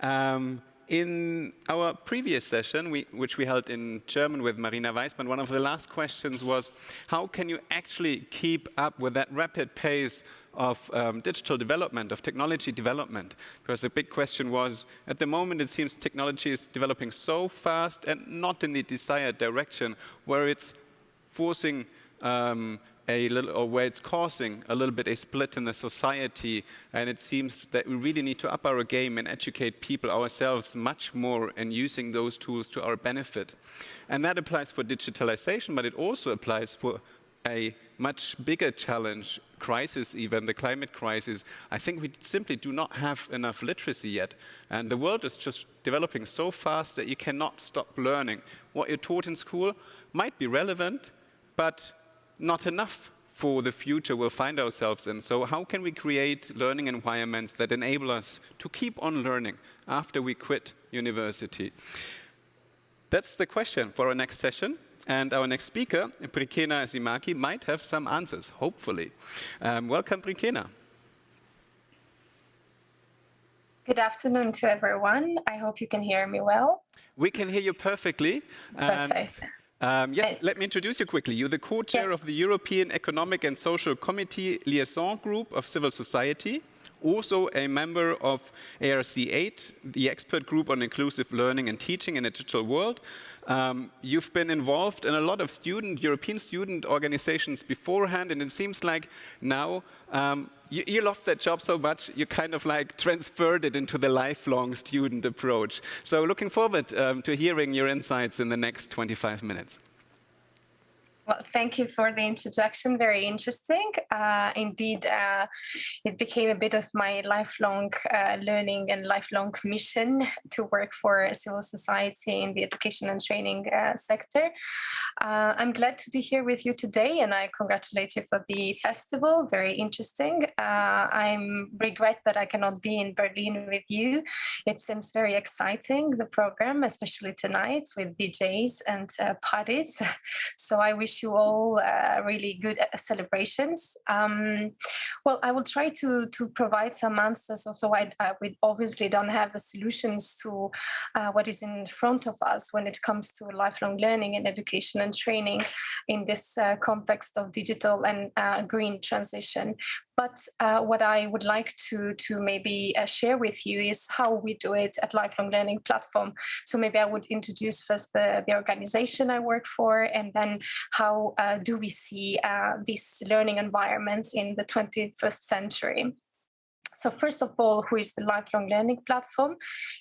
Um, in our previous session, we, which we held in German with Marina Weismann, one of the last questions was, how can you actually keep up with that rapid pace of um, digital development, of technology development? Because the big question was, at the moment it seems technology is developing so fast and not in the desired direction, where it's forcing um, a little, or where it's causing a little bit a split in the society. And it seems that we really need to up our game and educate people ourselves much more in using those tools to our benefit. And that applies for digitalization, but it also applies for a much bigger challenge, crisis even, the climate crisis. I think we simply do not have enough literacy yet. And the world is just developing so fast that you cannot stop learning. What you're taught in school might be relevant, but not enough for the future we'll find ourselves in. So how can we create learning environments that enable us to keep on learning after we quit university? That's the question for our next session. And our next speaker, Brikena Xhomaqi, might have some answers, hopefully. Um, welcome, Brikena. Good afternoon to everyone. I hope you can hear me well. We can hear you perfectly. Perfect. Um, Um, yes, let me introduce you quickly. You're the co-chair yes. of the European Economic and Social Committee Liaison Group of Civil Society, also a member of ARC8, the expert group on inclusive learning and teaching in a digital world, um, you've been involved in a lot of student, European student organizations beforehand, and it seems like now um, you, you loved that job so much, you kind of like transferred it into the lifelong student approach. So looking forward um, to hearing your insights in the next 25 minutes. Well, thank you for the introduction. Very interesting. Uh, indeed, uh, it became a bit of my lifelong uh, learning and lifelong mission to work for civil society in the education and training uh, sector. Uh, I'm glad to be here with you today, and I congratulate you for the festival. Very interesting. Uh, I regret that I cannot be in Berlin with you. It seems very exciting, the program, especially tonight with DJs and parties. So I wish wish you all uh, really good uh, celebrations. Um, well, I will try to, to provide some answers, although I, uh, we obviously don't have the solutions to uh, what is in front of us when it comes to lifelong learning and education and training in this uh, context of digital and uh, green transition. But uh, what I would like to, to maybe uh, share with you is how we do it at Lifelong Learning Platform. So maybe I would introduce first the, the organization I work for, and then how uh, do we see uh, these learning environments in the 21st century. So first of all, who is the Lifelong Learning Platform?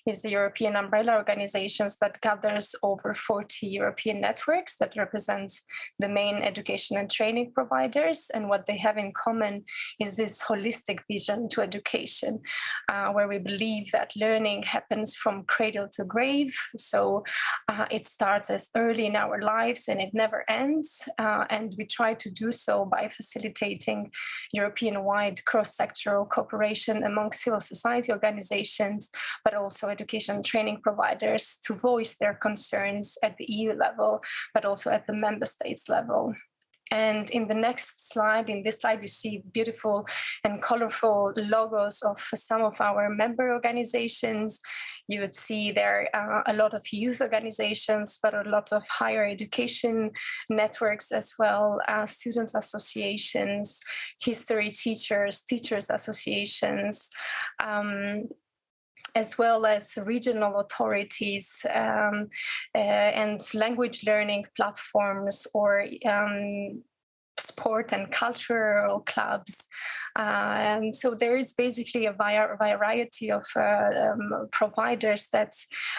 is the European umbrella organizations that gathers over 40 European networks that represent the main education and training providers. And what they have in common is this holistic vision to education, uh, where we believe that learning happens from cradle to grave. So uh, it starts as early in our lives and it never ends. Uh, and we try to do so by facilitating European-wide cross-sectoral cooperation among civil society organizations, but also education training providers to voice their concerns at the EU level, but also at the member states level. And in the next slide, in this slide, you see beautiful and colorful logos of some of our member organizations. You would see there uh, a lot of youth organizations, but a lot of higher education networks as well, uh, students associations, history teachers, teachers associations, um, as well as regional authorities um, uh, and language learning platforms or um, sport and cultural clubs um, so there is basically a variety of uh, um, providers that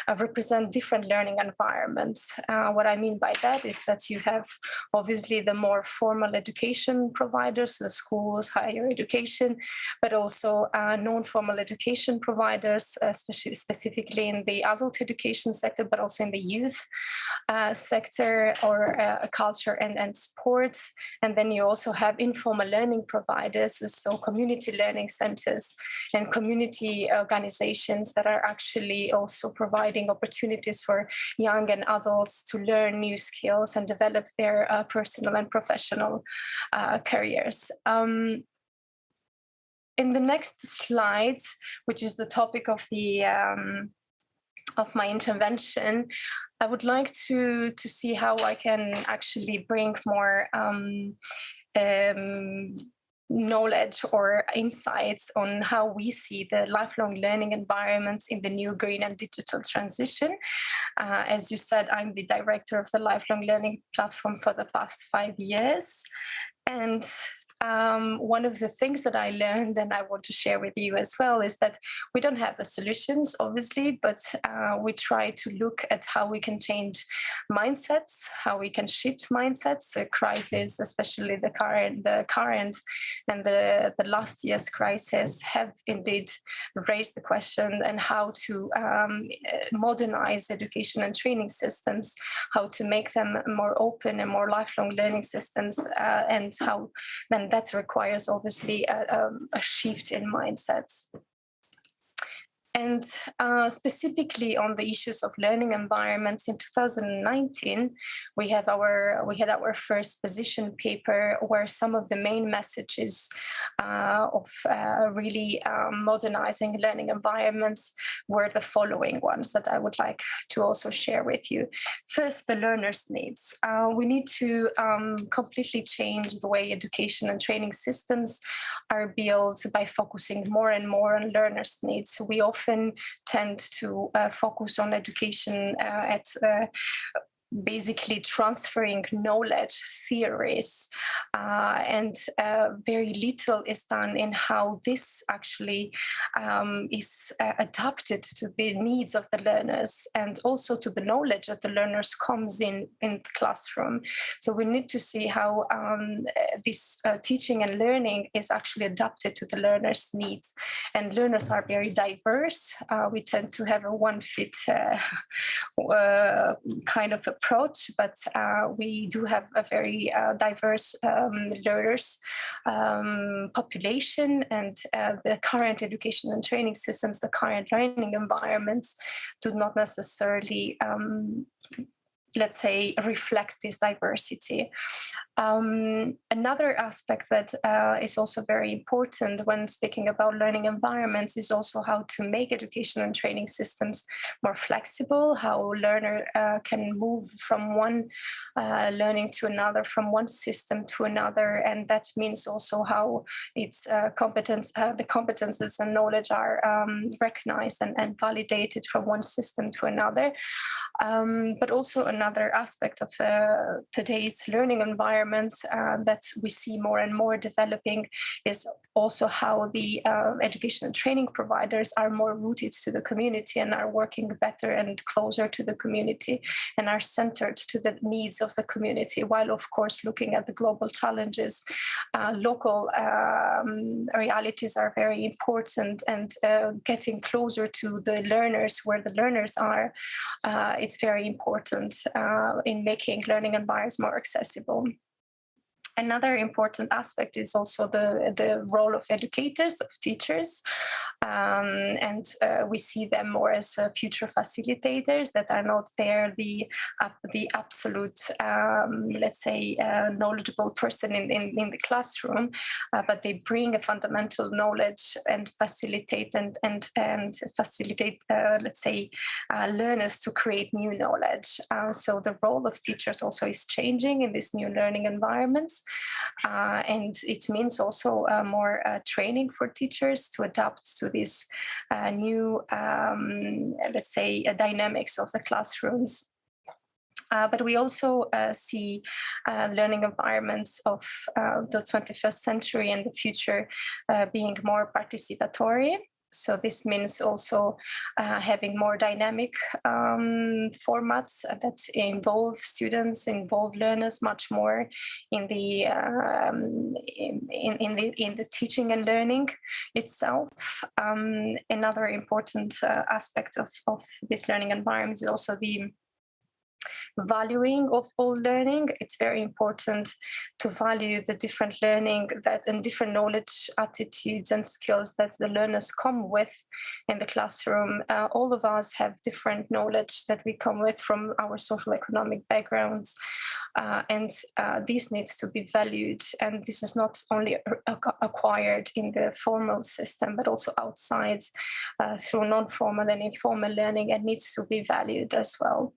uh, represent different learning environments. Uh, what I mean by that is that you have obviously the more formal education providers, the schools, higher education, but also uh, non-formal education providers, especially specifically in the adult education sector, but also in the youth uh, sector or uh, culture and, and sports. And then you also have informal learning providers, so community learning centers and community organizations that are actually also providing opportunities for young and adults to learn new skills and develop their uh, personal and professional uh, careers. Um, in the next slides, which is the topic of the um, of my intervention, I would like to to see how I can actually bring more um, um, knowledge or insights on how we see the lifelong learning environments in the new green and digital transition. Uh, as you said, I'm the director of the lifelong learning platform for the past five years. And um, one of the things that I learned and I want to share with you as well is that we don't have the solutions, obviously, but uh, we try to look at how we can change mindsets, how we can shift mindsets. The crisis, especially the current, the current and the, the last year's crisis, have indeed raised the question and how to um, modernize education and training systems, how to make them more open and more lifelong learning systems, uh, and how then that requires obviously a, um, a shift in mindsets. And uh, specifically on the issues of learning environments in 2019, we have our we had our first position paper where some of the main messages uh, of uh, really um, modernizing learning environments were the following ones that I would like to also share with you. First, the learner's needs. Uh, we need to um, completely change the way education and training systems are built by focusing more and more on learners' needs. We often often tend to uh, focus on education uh, at uh, basically transferring knowledge theories uh, and uh, very little is done in how this actually um, is uh, adapted to the needs of the learners and also to the knowledge that the learners comes in in the classroom. So we need to see how um, this uh, teaching and learning is actually adapted to the learners needs. And learners are very diverse. Uh, we tend to have a one fit uh, kind of approach, but uh, we do have a very uh, diverse um, learners um, population and uh, the current education and training systems, the current learning environments do not necessarily um, let's say, reflects this diversity. Um, another aspect that uh, is also very important when speaking about learning environments is also how to make education and training systems more flexible, how learner uh, can move from one uh, learning to another, from one system to another, and that means also how its uh, competence, uh, the competences and knowledge are um, recognized and, and, validated from one system to another. Um, but also another aspect of uh, today's learning uh, that we see more and more developing is also how the uh, education and training providers are more rooted to the community and are working better and closer to the community and are centered to the needs of the community, while of course looking at the global challenges, uh, local um, realities are very important and uh, getting closer to the learners where the learners are, uh, it's very important uh, in making learning environments more accessible. Another important aspect is also the, the role of educators, of teachers. Um, and uh, we see them more as uh, future facilitators that are not there the, uh, the absolute, um, let's say, uh, knowledgeable person in, in, in the classroom, uh, but they bring a fundamental knowledge and facilitate and, and, and facilitate, uh, let's say, learners to create new knowledge. so the role of teachers also is changing in these new learning environments. Uh, and it means also uh, more uh, training for teachers to adapt to these new, um, let's say, dynamics of the classrooms. Uh, but we also uh, see uh, learning environments of the 21st century and the future being more participatory. So this means also uh, having more dynamic um, formats that involve students, involve learners much more in the um, in, in, the in the teaching and learning itself. Um, another important uh, aspect of, of this learning environment is also the valuing of all learning. It's very important to value the different learning that and different knowledge, attitudes, and skills that the learners come with in the classroom. Uh, all of us have different knowledge that we come with from our social economic backgrounds. uh, and uh, this needs to be valued. And this is not only acquired in the formal system, but also outside uh, through non-formal and informal learning and needs to be valued as well.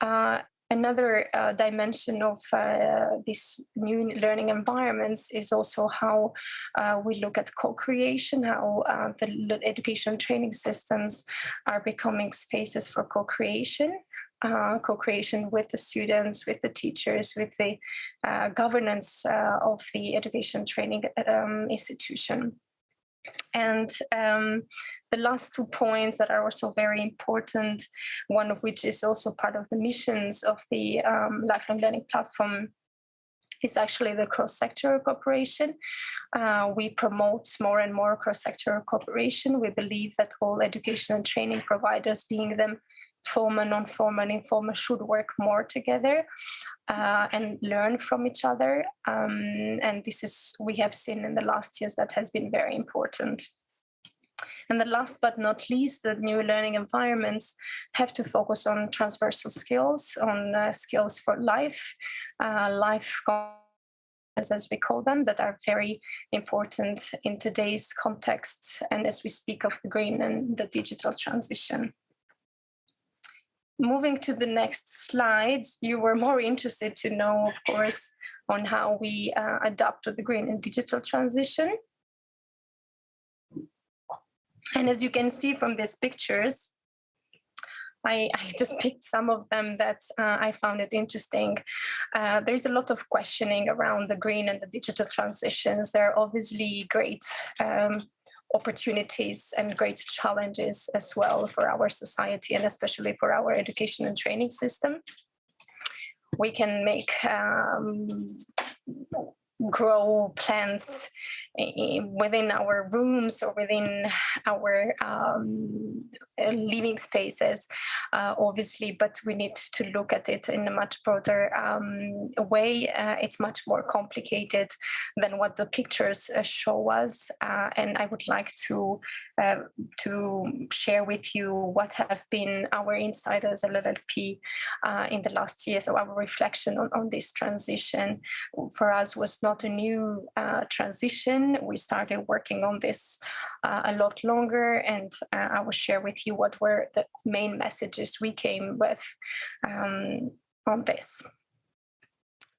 Uh, Another uh, dimension of uh, these new learning environments is also how uh, we look at co-creation, how uh, the education training systems are becoming spaces for co-creation. Uh, co-creation with the students, with the teachers, with the governance of the education training um, institution. And um, the last two points that are also very important, one of which is also part of the missions of the um, lifelong learning platform is actually the cross-sector cooperation. Uh, we promote more and more cross-sector cooperation. We believe that all education and training providers, being them formal, non-formal, and informal, should work more together uh, and learn from each other. Um, and this is, we have seen in the last years that has been very important. And the last but not least, the new learning environments have to focus on transversal skills, on uh, skills for life, uh, life as we call them, that are very important in today's context and as we speak of the green and the digital transition. Moving to the next slide, you were more interested to know, of course, on how we uh, adapt to the green and digital transition. And as you can see from these pictures, I, I, just picked some of them that uh, I found it interesting. Uh, there's a lot of questioning around the green and the digital transitions. There are obviously great um, opportunities and great challenges as well for our society and especially for our education and training system. We can make um, grow plants within our rooms or within our um, living spaces, uh, obviously, but we need to look at it in a much broader um, way. Uh, it's much more complicated than what the pictures uh, show us. Uh, and I would like to, uh, to share with you what have been our insight as LLP uh, in the last years. So our reflection on, on this transition for us was not a new transition we started working on this uh, a lot longer, and uh, I will share with you what were the main messages we came with um, on this.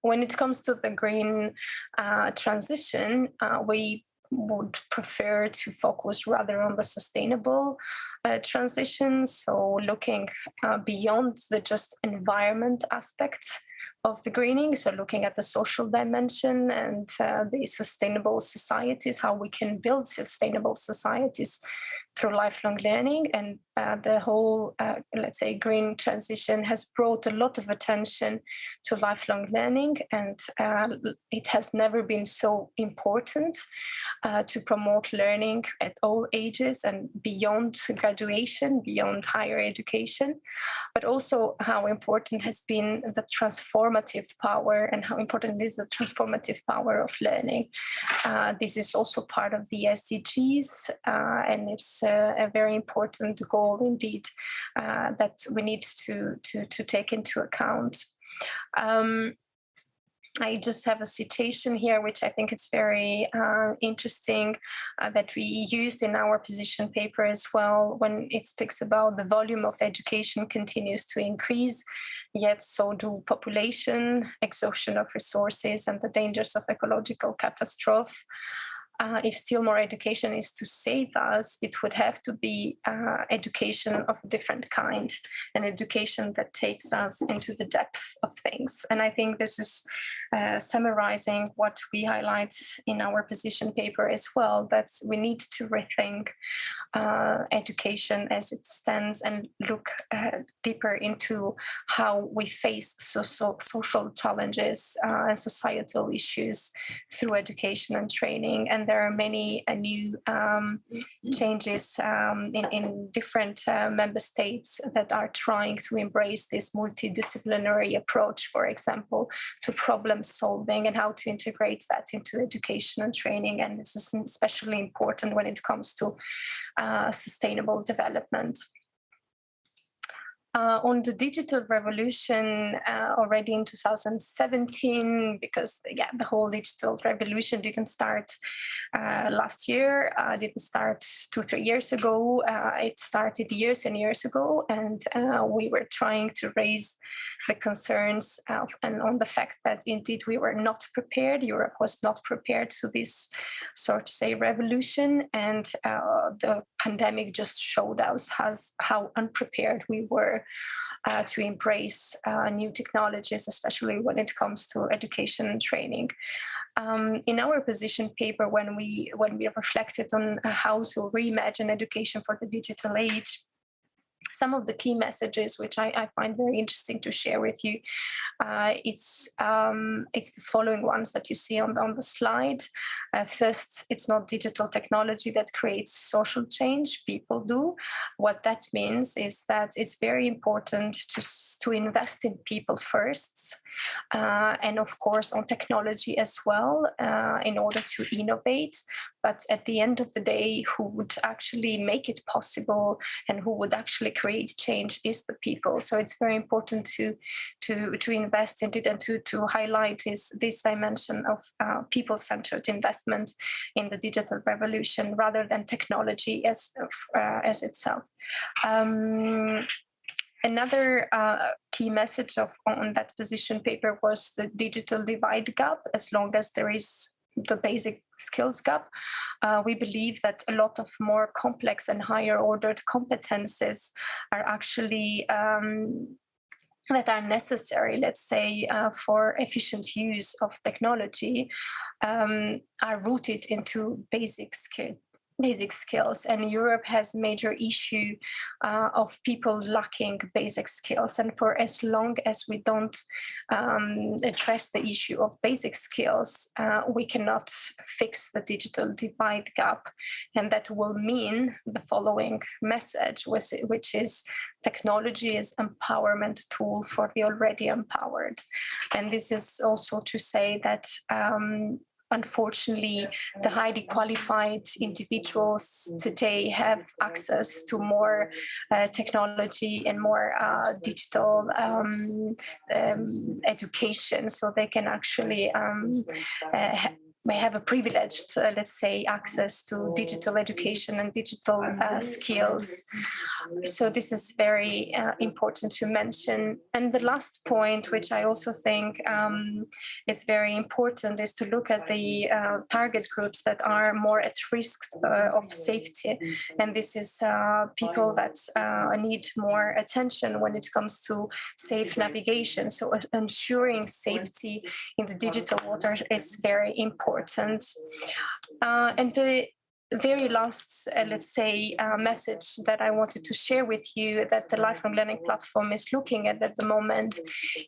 When it comes to the green uh, transition, uh, we would prefer to focus rather on the sustainable uh, transition. So looking uh, beyond the just environment aspects of the greening, so looking at the social dimension and uh, the sustainable societies, how we can build sustainable societies through lifelong learning. And uh, the whole, uh, let's say, green transition has brought a lot of attention to lifelong learning, and uh, it has never been so important uh, to promote learning at all ages and beyond graduation, beyond higher education, but also how important has been the transformative power and how important is the transformative power of learning. Uh, this is also part of the SDGs, uh, and it's a, a, very important goal indeed uh, that we need to, to, to take into account. Um, I just have a citation here, which I think is very uh, interesting, uh, that we used in our position paper as well, when it speaks about the volume of education continues to increase, yet so do population, exhaustion of resources, and the dangers of ecological catastrophe uh, if still more education is to save us, it would have to be uh, education of a different kind, an education that takes us into the depth of things. And I think this is uh, summarizing what we highlight in our position paper as well, that we need to rethink uh, education as it stands and look uh, deeper into how we face social, social challenges uh, and societal issues through education and training. And there are many uh, new um, changes um, in, in, different uh, member states that are trying to embrace this multidisciplinary approach, for example, to problem solving and how to integrate that into education and training. And this is especially important when it comes to uh, sustainable development. Uh, on the digital revolution uh, already in 2017 because yeah the whole digital revolution didn't start uh, last year uh, didn't start two three years ago uh, it started years and years ago and uh, we were trying to raise the concerns and on the fact that indeed we were not prepared europe was not prepared to this sort of say revolution and the pandemic just showed us how unprepared we were uh, to embrace uh, new technologies, especially when it comes to education and training. Um, in our position paper, when we when we reflected on how to reimagine education for the digital age, some of the key messages which I, I find very interesting to share with you. Uh, it's um, it's the following ones that you see on, on the slide. Uh, first, it's not digital technology that creates social change, people do. What that means is that it's very important to, to invest in people first, uh, and of course on technology as well uh, in order to innovate. But at the end of the day, who would actually make it possible and who would actually create change is the people. So it's very important to to to invest in it and to to highlight this this dimension of uh, people-centered investment in the digital revolution rather than technology as uh, as itself. Um, Another uh, key message of on that position paper was the digital divide gap. As long as there is the basic skills gap, uh, we believe that a lot of more complex and higher ordered competences are actually um, that are necessary, let's say, uh, for efficient use of technology um, are rooted into basic skill, basic skills and Europe has major issue uh, of people lacking basic skills. And for as long as we don't um, address the issue of basic skills uh, we cannot fix the digital divide gap. And that will mean the following message which is technology is empowerment tool for the already empowered. And this is also to say that um, unfortunately, the highly qualified individuals today have access to more uh, technology and more uh, digital um, um, education, so they can actually um, uh, may have a privileged, uh, let's say, access to digital education and digital uh, skills. So this is very uh, important to mention. And the last point, which I also think um, is very important, is to look at the uh, target groups that are more at risk uh, of safety. And this is uh, people that need more attention when it comes to safe navigation. So ensuring safety in the digital water is very important important. Uh, and the very last, uh, let's say, uh, message that I wanted to share with you that the lifelong learning platform is looking at at the moment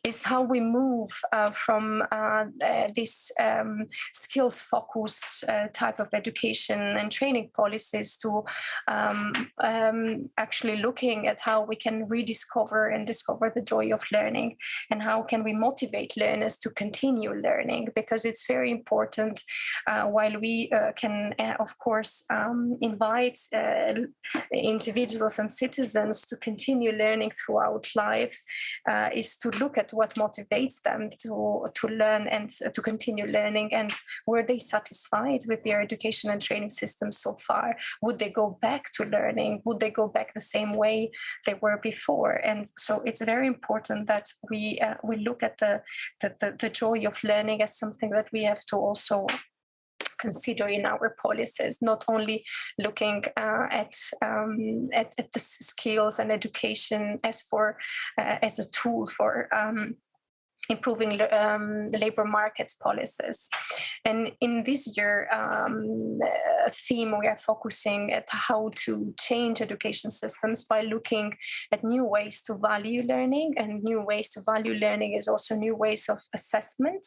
is how we move uh, from uh, uh, this um, skills focus uh, type of education and training policies to um, um, actually looking at how we can rediscover and discover the joy of learning and how can we motivate learners to continue learning because it's very important while we can, of course, course, um, invites uh, individuals and citizens to continue learning throughout life uh, is to look at what motivates them to, to learn and to continue learning and were they satisfied with their education and training system so far? Would they go back to learning? Would they go back the same way they were before? And so it's very important that we uh, we look at the, the, the, the joy of learning as something that we have to also consider in our policies, not only looking uh, at, um, at, at the skills and education as for uh, as a tool for um, improving um, the labor markets policies. And in this year um, uh, theme, we are focusing at how to change education systems by looking at new ways to value learning and new ways to value learning is also new ways of assessment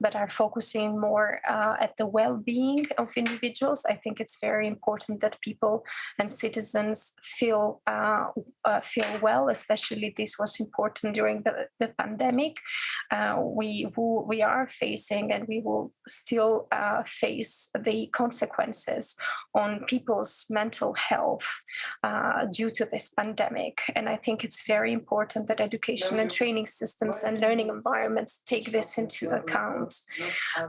that are focusing more uh, at the well-being of individuals. I think it's very important that people and citizens feel uh, uh feel well, especially this was important during the, the pandemic. Uh, we we are facing and we will still uh, face the consequences on people's mental health uh, due to this pandemic. And I think it's very important that education and training systems and learning environments take this into account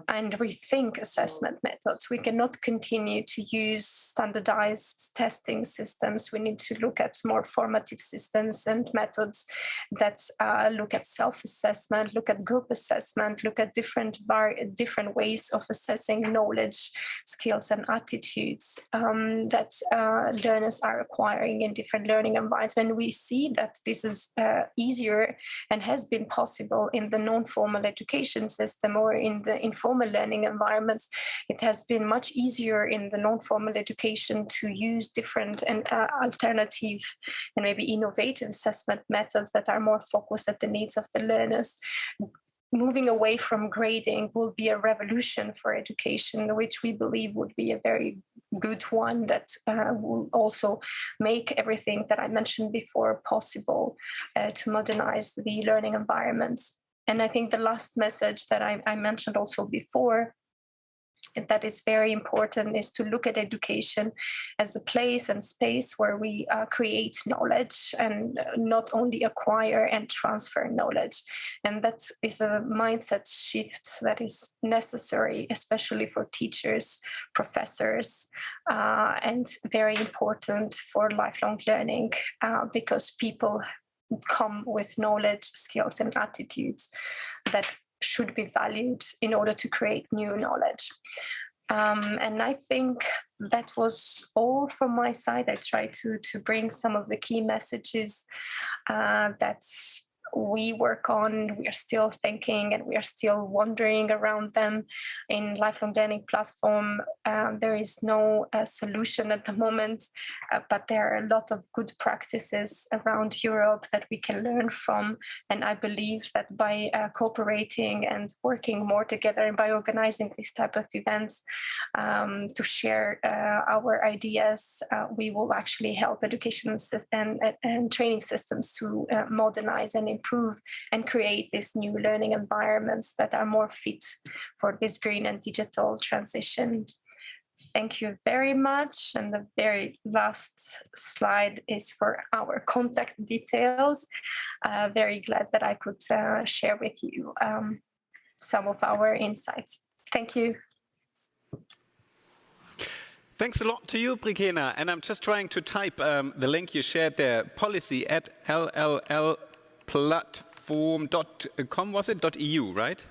and rethink assessment methods. We cannot continue to use standardized testing systems. We need to look at more formative systems and methods that uh, look at self-assessment, look at group assessment, look at different different ways of assessing knowledge, skills, and attitudes um, that uh, learners are acquiring in different learning environments. We see that this is uh, easier and has been possible in the non-formal education system or in the informal learning environments, it has been much easier in the non-formal education to use different and uh, alternative and maybe innovative assessment methods that are more focused at the needs of the learners moving away from grading will be a revolution for education, which we believe would be a very good one that uh, will also make everything that I mentioned before possible uh, to modernize the learning environments. And I think the last message that I, I mentioned also before that is very important is to look at education as a place and space where we uh, create knowledge and not only acquire and transfer knowledge. And that is a mindset shift that is necessary, especially for teachers, professors, uh, and very important for lifelong learning uh, because people come with knowledge, skills, and attitudes that should be valued in order to create new knowledge. Um, and I think that was all from my side. I tried to to bring some of the key messages uh, that's we work on, we are still thinking and we are still wandering around them in lifelong learning platform. Um, there is no uh, solution at the moment, uh, but there are a lot of good practices around Europe that we can learn from. And I believe that by uh, cooperating and working more together and by organizing these type of events um, to share uh, our ideas, uh, we will actually help education and, and training systems to modernize and improve and create these new learning environments that are more fit for this green and digital transition. Thank you very much. And the very last slide is for our contact details. Uh, very glad that I could uh, share with you um, some of our insights. Thank you. Thanks a lot to you, Brikena. And I'm just trying to type um, the link you shared there, policy at LLL platform.com, was it? .eu, right?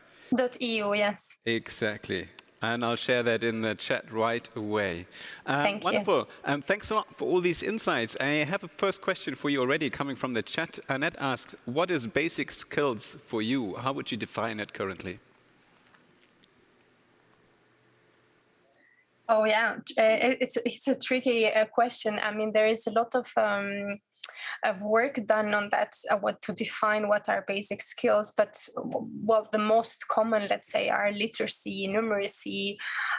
.eu, yes. Exactly. And I'll share that in the chat right away. Um, Thank wonderful. You. Um, thanks a lot for all these insights. I have a first question for you already coming from the chat. Annette asked, what is basic skills for you? How would you define it currently? Oh yeah, it's it's a tricky uh, question. I mean, there is a lot of um, of work done on that, uh, what to define what are basic skills. But well, the most common, let's say, are literacy, numeracy.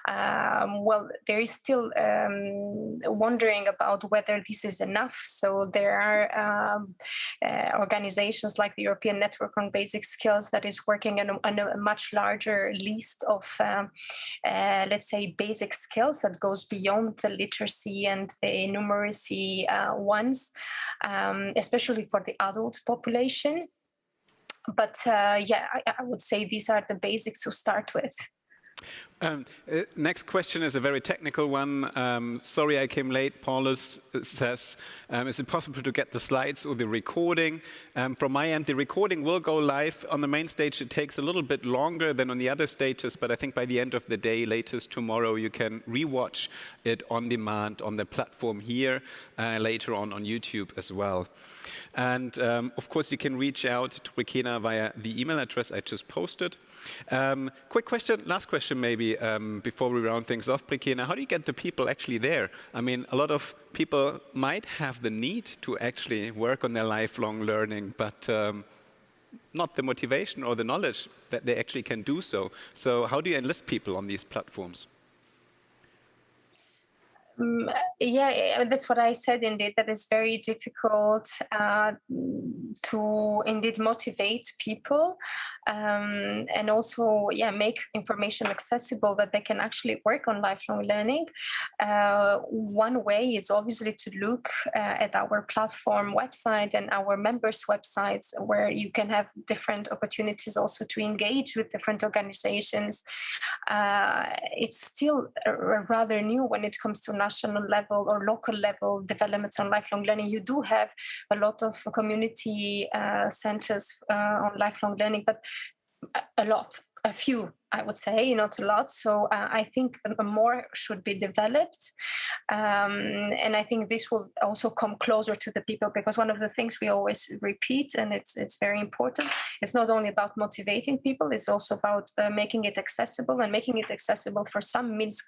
Um, well, there is still um, wondering about whether this is enough. So there are um, uh, organizations like the European Network on Basic Skills that is working on a, on a much larger list of, um, uh, let's say, basic skills that goes beyond the literacy and the numeracy uh, ones um, especially for the adult population. But uh, yeah, I, I would say these are the basics to start with. Um, uh, next question is a very technical one. Um, sorry I came late. Paulus says, um, is it possible to get the slides or the recording? Um, from my end, the recording will go live. On the main stage, it takes a little bit longer than on the other stages, but I think by the end of the day, latest tomorrow, you can rewatch it on demand on the platform here, uh, later on on YouTube as well. And um, of course, you can reach out to Brikena via the email address I just posted. Um, quick question, last question maybe, um, before we round things off, Brikena. How do you get the people actually there? I mean, a lot of people might have the need to actually work on their lifelong learning, but um, not the motivation or the knowledge that they actually can do so. So how do you enlist people on these platforms? Um, yeah, that's what I said indeed, that it's very difficult uh, to indeed motivate people um, and also yeah make information accessible that they can actually work on lifelong learning. Uh, one way is obviously to look uh, at our platform website and our members websites where you can have different opportunities also to engage with different organizations. Uh, it's still rather new when it comes to national level or local level developments on lifelong learning you do have a lot of community uh, centers uh, on lifelong learning but a lot, a few, I would say, not a lot. So uh, I think more should be developed. Um, and I think this will also come closer to the people because one of the things we always repeat, and it's, it's very important, it's not only about motivating people, it's also about uh, making it accessible and making it accessible for some means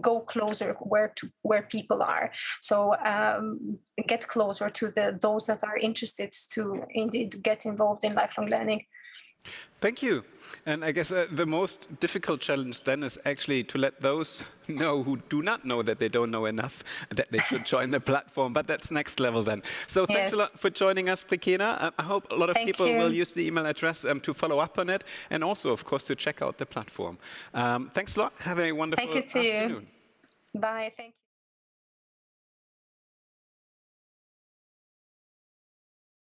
go closer where to where people are. So um, get closer to the those that are interested to indeed get involved in lifelong learning Thank you. And I guess uh, the most difficult challenge then is actually to let those know who do not know that they don't know enough that they should join the platform. But that's next level then. So thanks a lot for joining us, Brikena. Uh, I hope a lot of Thank people you. will use the email address um, to follow up on it and also, of course, to check out the platform. Um, thanks a lot. Have a wonderful Thank you to afternoon. You. Bye. Thank you.